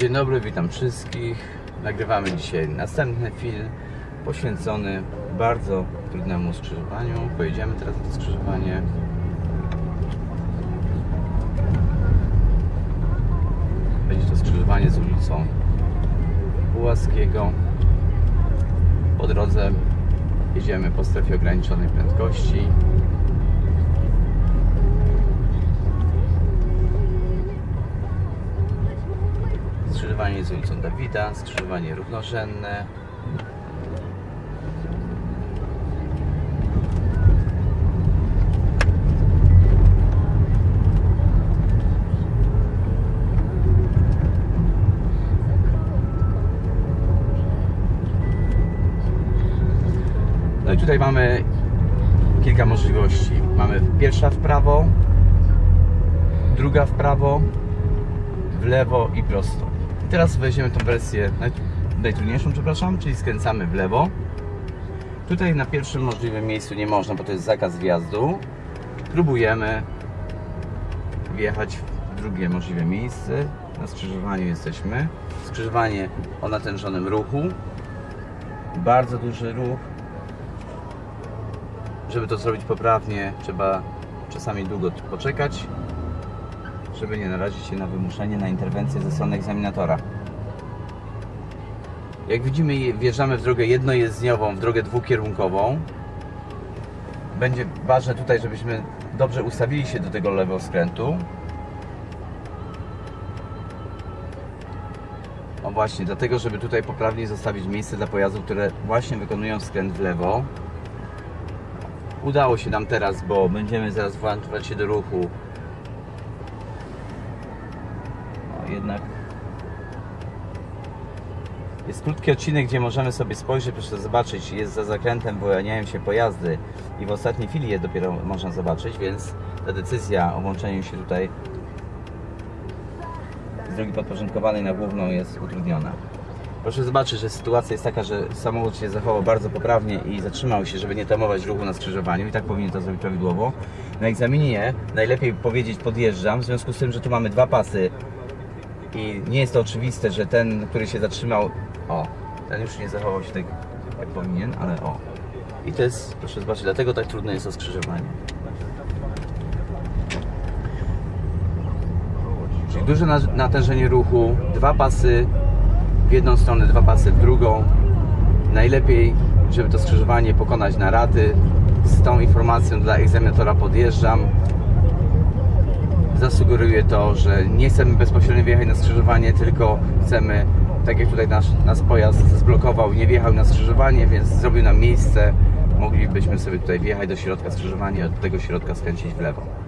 Dzień dobry, witam wszystkich. Nagrywamy dzisiaj następny film poświęcony bardzo trudnemu skrzyżowaniu. Pojedziemy teraz na to skrzyżowanie. Będzie to skrzyżowanie z ulicą Pułaskiego. Po drodze jedziemy po strefie ograniczonej prędkości. Skrzyżowanie z ulicą Dawida, skrzyżowanie równorzędne. No i tutaj mamy kilka możliwości. Mamy pierwsza w prawo, druga w prawo, w lewo i prosto. Teraz weźmiemy tą wersję naj, najtrudniejszą, przepraszam, czyli skręcamy w lewo. Tutaj na pierwszym możliwym miejscu nie można, bo to jest zakaz wjazdu. Próbujemy wjechać w drugie możliwe miejsce. Na skrzyżowaniu jesteśmy. Skrzyżowanie o natężonym ruchu. Bardzo duży ruch. Żeby to zrobić poprawnie, trzeba czasami długo poczekać żeby nie narazić się na wymuszenie, na interwencję ze strony egzaminatora. Jak widzimy, wjeżdżamy w drogę jednojezdniową, w drogę dwukierunkową. Będzie ważne tutaj, żebyśmy dobrze ustawili się do tego lewego skrętu. O właśnie, dlatego, żeby tutaj poprawnie zostawić miejsce dla pojazdów, które właśnie wykonują skręt w lewo. Udało się nam teraz, bo będziemy zaraz włączać się do ruchu jednak jest krótki odcinek, gdzie możemy sobie spojrzeć, proszę zobaczyć, jest za zakrętem, wyłaniają się pojazdy i w ostatniej chwili je dopiero można zobaczyć, więc ta decyzja o włączeniu się tutaj z drogi podporządkowanej na główną jest utrudniona. Proszę zobaczyć, że sytuacja jest taka, że samochód się zachował bardzo poprawnie i zatrzymał się, żeby nie tamować ruchu na skrzyżowaniu i tak powinien to zrobić prawidłowo. Na egzaminie najlepiej powiedzieć podjeżdżam, w związku z tym, że tu mamy dwa pasy i nie jest to oczywiste, że ten, który się zatrzymał, o, ten już nie zachował się tak jak powinien, ale o. I to jest, proszę zobaczyć, dlatego tak trudne jest to skrzyżowanie. Czyli duże na- natężenie ruchu, dwa pasy w jedną stronę, dwa pasy w drugą. Najlepiej, żeby to skrzyżowanie pokonać na raty. Z tą informacją dla egzaminatora podjeżdżam, zasugeruje to, że nie chcemy bezpośrednio wjechać na skrzyżowanie, tylko chcemy, tak jak tutaj nasz, nasz pojazd zblokował, nie wjechał na skrzyżowanie, więc zrobił nam miejsce. Moglibyśmy sobie tutaj wjechać do środka skrzyżowania, od tego środka skręcić w lewo.